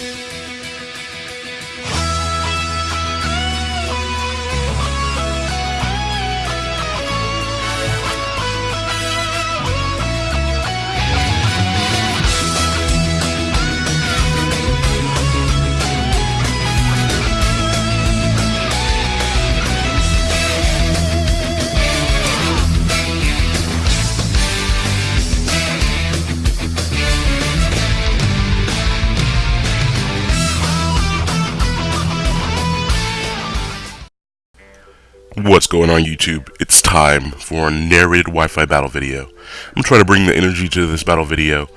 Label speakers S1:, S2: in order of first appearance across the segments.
S1: What's going on YouTube? It's time for a narrated Wi-Fi battle video. I'm trying to bring the energy to this battle video.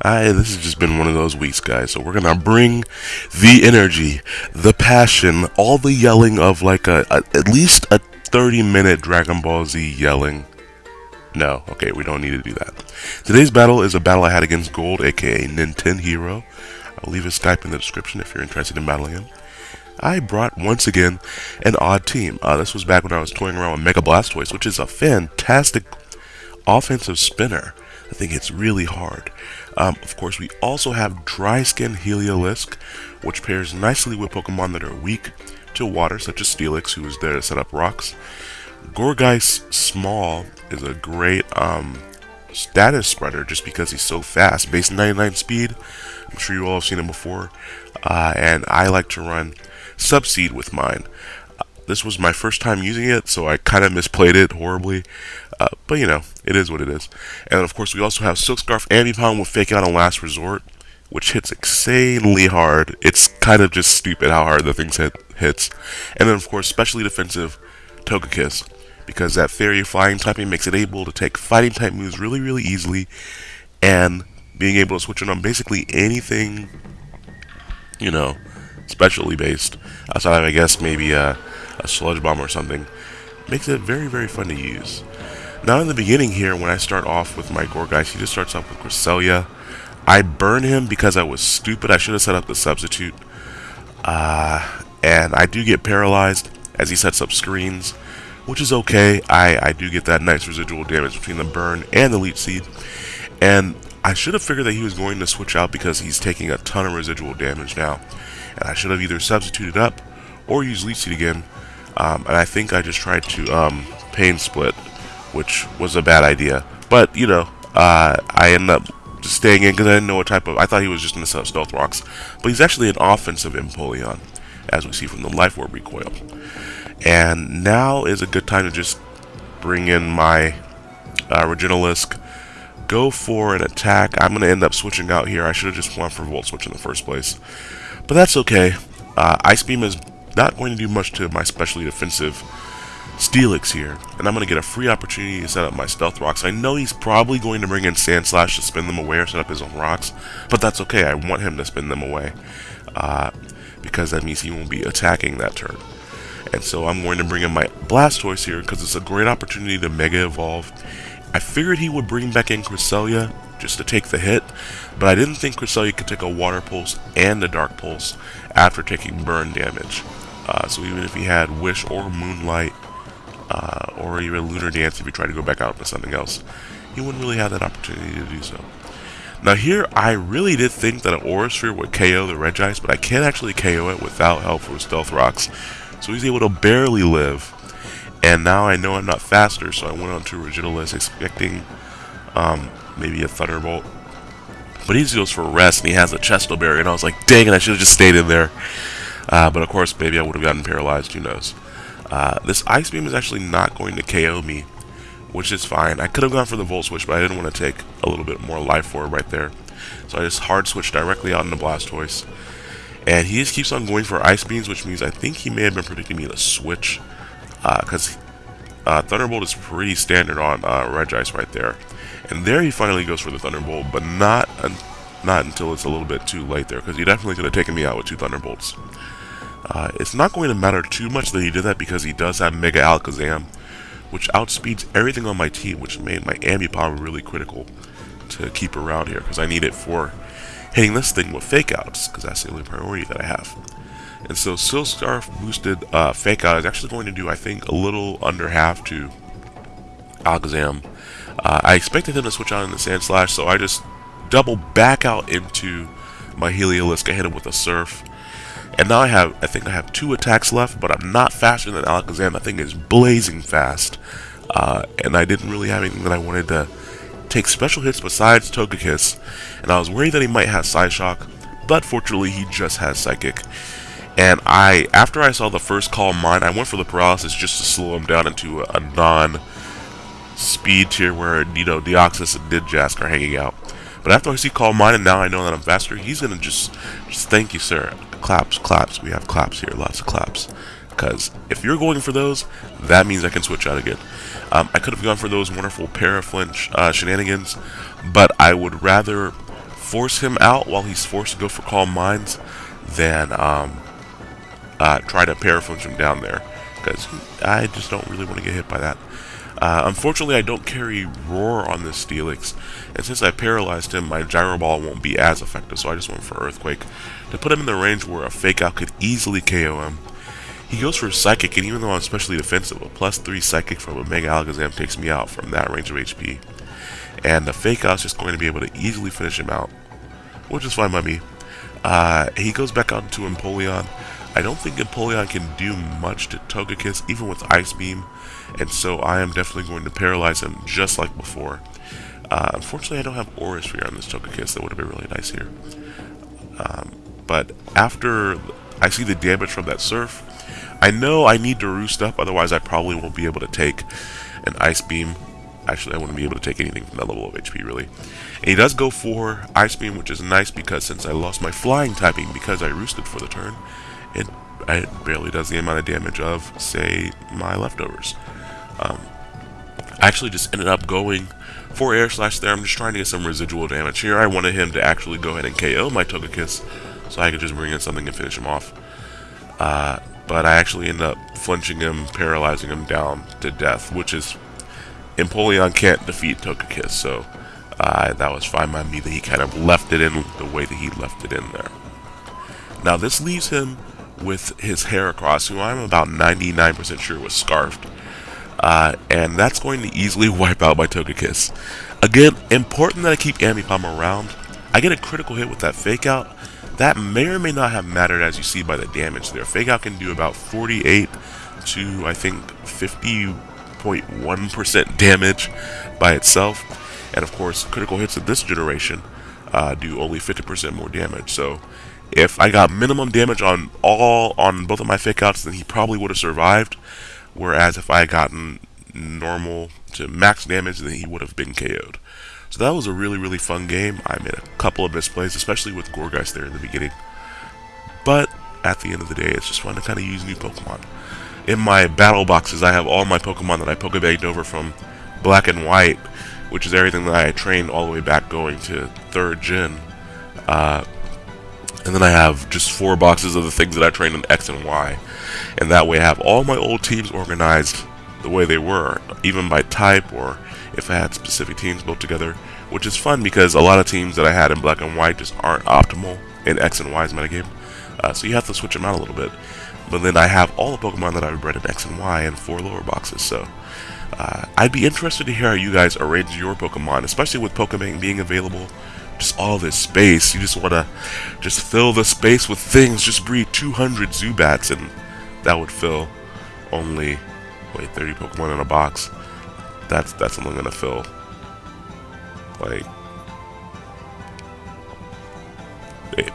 S1: I, this has just been one of those weeks, guys. So we're gonna bring the energy, the passion, all the yelling of like a, a at least a 30-minute Dragon Ball Z yelling. No, okay, we don't need to do that. Today's battle is a battle I had against Gold, aka Nintendo. Hero. I'll leave his Skype in the description if you're interested in battling him. I brought once again an odd team. Uh, this was back when I was toying around with Mega Blastoise, which is a fantastic offensive spinner. I think it's really hard. Um, of course, we also have Dry Skin Heliolisk, which pairs nicely with Pokemon that are weak to water, such as Steelix, who is there to set up rocks. Gourgeist Small is a great um, status spreader just because he's so fast. Base 99 speed, I'm sure you all have seen him before. Uh, and I like to run Subseed with mine. Uh, this was my first time using it, so I kind of misplayed it horribly. Uh, but you know, it is what it is. And of course, we also have Silk Scarf Ambipom with Fake Out on Last Resort, which hits insanely hard. It's kind of just stupid how hard the thing hit, hits. And then, of course, specially defensive Togekiss, because that Fairy Flying typing makes it able to take fighting type moves really, really easily, and being able to switch it on basically anything, you know, specially based, outside of, I guess, maybe a, a sludge bomb or something, makes it very, very fun to use. Now, in the beginning here, when I start off with my Gourgeist, he just starts off with Cresselia. I burn him because I was stupid. I should have set up the substitute. Uh, and I do get paralyzed as he sets up screens, which is okay. I, I do get that nice residual damage between the burn and the leech seed. And I should have figured that he was going to switch out because he's taking a ton of residual damage now and I should have either substituted up or used Leech Seed again. Um, and I think I just tried to um, Pain Split, which was a bad idea. But, you know, uh, I ended up just staying in because I didn't know what type of... I thought he was just going to set up Stealth Rocks. But he's actually an offensive Empoleon, as we see from the Life Orb recoil. And now is a good time to just bring in my uh, go for an attack. I'm going to end up switching out here. I should have just went for Volt Switch in the first place. But that's okay. Uh, Ice Beam is not going to do much to my specially defensive Steelix here, and I'm going to get a free opportunity to set up my Stealth Rocks. I know he's probably going to bring in Sandslash to spin them away or set up his own rocks, but that's okay. I want him to spin them away, uh, because that means he won't be attacking that turn. And so I'm going to bring in my Blastoise here, because it's a great opportunity to Mega Evolve. I figured he would bring back in Cresselia, just to take the hit, but I didn't think Cresselia could take a Water Pulse and a Dark Pulse after taking burn damage. Uh, so even if he had Wish or Moonlight, uh, or even Lunar Dance if he tried to go back out into something else, he wouldn't really have that opportunity to do so. Now here, I really did think that an Aura Sphere would KO the Regice, but I can't actually KO it without help from Stealth Rocks. So he's able to barely live. And now I know I'm not faster, so I went on to Regigilisc expecting um, maybe a Thunderbolt. But he goes for a rest, and he has a Chesto Berry, and I was like, dang it, I should have just stayed in there. Uh, but of course, maybe I would have gotten paralyzed, who knows. Uh, this Ice Beam is actually not going to KO me, which is fine. I could have gone for the Volt Switch, but I didn't want to take a little bit more life for it right there. So I just hard switched directly out into Blastoise. And he just keeps on going for Ice Beams, which means I think he may have been predicting me to switch. Because uh, uh, Thunderbolt is pretty standard on uh, Regice right there. And there he finally goes for the Thunderbolt, but not un not until it's a little bit too late there, because he definitely could have taken me out with two Thunderbolts. Uh, it's not going to matter too much that he did that because he does have Mega Alakazam, which outspeeds everything on my team, which made my Ambipom really critical to keep around here, because I need it for hitting this thing with Fake Outs, because that's the only priority that I have. And so Silk Scarf boosted uh, Fake Out is actually going to do, I think, a little under half to Alakazam uh, I expected him to switch on in the Sandslash, so I just double back out into my Heliolisk, I hit him with a Surf. And now I have, I think I have two attacks left, but I'm not faster than Alakazam. That thing is blazing fast. Uh, and I didn't really have anything that I wanted to take special hits besides Togekiss. And I was worried that he might have Psyshock, but fortunately he just has Psychic. And I, after I saw the first Calm Mind, I went for the Paralysis just to slow him down into a, a non-speed tier where, you know, Deoxys and Ninjask are hanging out. But after I see Calm Mind and now I know that I'm faster, he's going to just, just thank you, sir. Claps, claps. We have claps here, lots of claps. Because if you're going for those, that means I can switch out again. Um, I could have gone for those wonderful paraflinch uh, shenanigans, but I would rather force him out while he's forced to go for Calm Minds than um, uh, try to paraflinch him down there. Because I just don't really want to get hit by that. Uh, unfortunately, I don't carry Roar on this Steelix, and since I paralyzed him, my Gyro Ball won't be as effective, so I just went for Earthquake to put him in the range where a Fake Out could easily KO him. He goes for Psychic, and even though I'm specially defensive, a plus 3 Psychic from a Mega Alakazam takes me out from that range of HP. And the Fake Out's just going to be able to easily finish him out, which is fine by me. Uh, he goes back out to Empoleon. I don't think Empoleon can do much to Togekiss, even with Ice Beam, and so I am definitely going to paralyze him just like before. Uh, unfortunately, I don't have Aura Sphere on this Togekiss. That would have been really nice here. Um, but after I see the damage from that Surf, I know I need to roost up, otherwise I probably won't be able to take an Ice Beam. Actually, I wouldn't be able to take anything from that level of HP, really. And he does go for Ice Beam, which is nice because since I lost my Flying typing because I roosted for the turn, it, it barely does the amount of damage of, say, my leftovers. Um, I actually just ended up going for Air Slash there. I'm just trying to get some residual damage here. I wanted him to actually go ahead and KO my Togekiss so I could just bring in something and finish him off. Uh, but I actually ended up flinching him, paralyzing him down to death, which is Empoleon can't defeat Togekiss, so uh, that was fine by me that he kind of left it in the way that he left it in there. Now this leaves him with his Heracross, who I'm about 99% sure was Scarfed. Uh, and that's going to easily wipe out my Togekiss. Again, important that I keep Ambipom around. I get a critical hit with that Fake Out. That may or may not have mattered as you see by the damage there. Fake Out can do about 48 to, I think, 50.1% damage by itself. And of course, critical hits of this generation uh, do only 50% more damage. So if I got minimum damage on all on both of my fake outs, then he probably would have survived. Whereas if I had gotten normal to max damage, then he would have been KO'd. So that was a really, really fun game. I made a couple of misplays, especially with Gourgeist there in the beginning. But at the end of the day, it's just fun to kind of use new Pokemon. In my battle boxes, I have all my Pokemon that I Pokebanked over from Black and White, which is everything that I trained all the way back going to 3rd Gen. Uh, and then I have just four boxes of the things that I trained in X and Y. And that way I have all my old teams organized the way they were, even by type or if I had specific teams built together, which is fun because a lot of teams that I had in black and white just aren't optimal in X and Y's metagame. Uh, so you have to switch them out a little bit. But then I have all the Pokemon that I've bred in X and Y in four lower boxes, so uh, I'd be interested to hear how you guys arrange your Pokemon, especially with Pokemon being available just all this space. You just want to just fill the space with things. Just breed 200 Zubats and that would fill only, wait, 30 Pokemon in a box. That's, that's only to fill, like,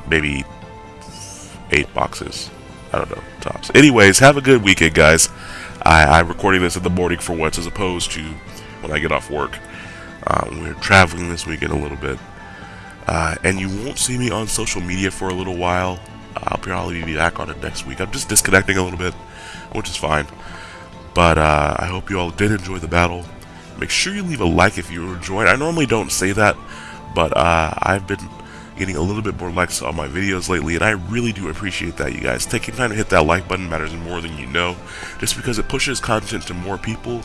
S1: maybe eight boxes. I don't know, tops. Anyways, have a good weekend, guys. I, I'm recording this in the morning for once as opposed to when I get off work. Um, we're traveling this weekend a little bit. Uh, and you won't see me on social media for a little while. I'll probably be back on it next week. I'm just disconnecting a little bit, which is fine. But uh, I hope you all did enjoy the battle. Make sure you leave a like if you enjoyed. I normally don't say that, but uh, I've been getting a little bit more likes on my videos lately, and I really do appreciate that, you guys. Taking time to hit that like button matters more than you know, just because it pushes content to more people,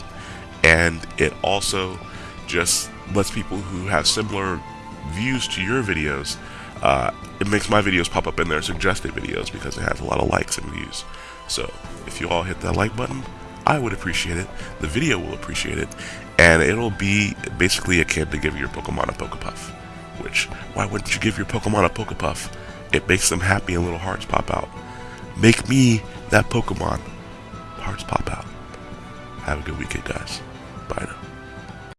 S1: and it also just lets people who have similar views to your videos, uh, it makes my videos pop up in their suggested videos because it has a lot of likes and views. So if you all hit that like button, I would appreciate it. The video will appreciate it. And it'll be basically akin to giving your Pokemon a Pokepuff. which, why wouldn't you give your Pokemon a Pokepuff? It makes them happy and little hearts pop out. Make me that Pokemon. Hearts pop out. Have a good weekend, guys. Bye now.